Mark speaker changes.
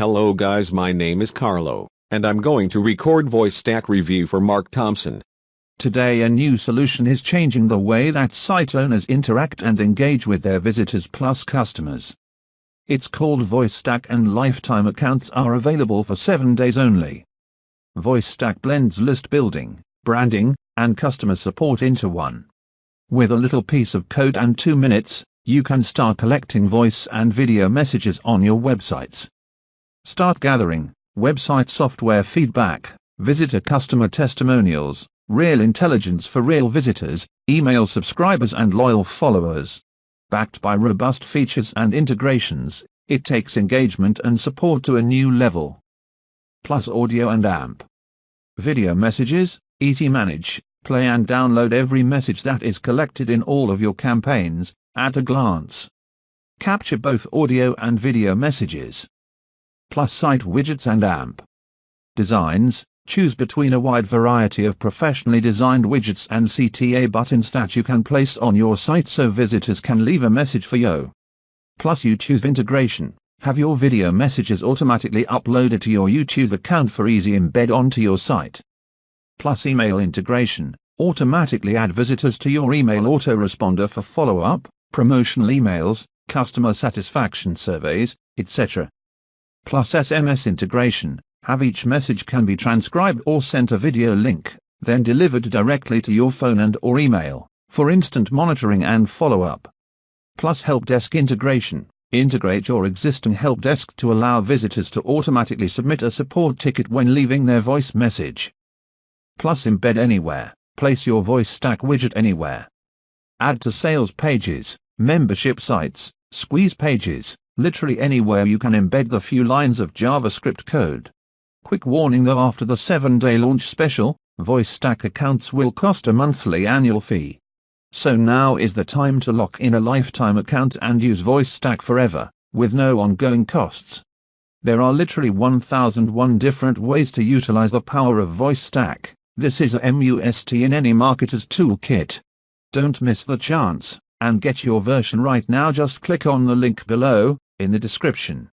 Speaker 1: Hello guys my name is Carlo, and I'm going to record VoiceStack review for Mark Thompson.
Speaker 2: Today a new solution is changing the way that site owners interact and engage with their visitors plus customers. It's called VoiceStack and lifetime accounts are available for 7 days only. VoiceStack blends list building, branding, and customer support into one. With a little piece of code and 2 minutes, you can start collecting voice and video messages on your websites. Start gathering website software feedback, visitor customer testimonials, real intelligence for real visitors, email subscribers and loyal followers. Backed by robust features and integrations, it takes engagement and support to a new level. Plus audio and AMP. Video messages, easy manage, play and download every message that is collected in all of your campaigns, at a glance. Capture both audio and video messages. Plus site widgets and AMP. Designs, choose between a wide variety of professionally designed widgets and CTA buttons that you can place on your site so visitors can leave a message for you. Plus YouTube integration, have your video messages automatically uploaded to your YouTube account for easy embed onto your site. Plus email integration, automatically add visitors to your email autoresponder for follow-up, promotional emails, customer satisfaction surveys, etc. Plus SMS integration, have each message can be transcribed or sent a video link, then delivered directly to your phone and or email, for instant monitoring and follow-up. Plus help desk integration, integrate your existing help desk to allow visitors to automatically submit a support ticket when leaving their voice message. Plus embed anywhere, place your VoiceStack widget anywhere. Add to sales pages, membership sites, squeeze pages, literally anywhere you can embed the few lines of JavaScript code. Quick warning though after the 7-day launch special, VoiceStack accounts will cost a monthly annual fee. So now is the time to lock in a lifetime account and use VoiceStack forever, with no ongoing costs. There are literally 1001 different ways to utilize the power of VoiceStack. This is a MUST in any marketer's toolkit. Don't miss the chance, and get your version right now just click on the link below, in the description.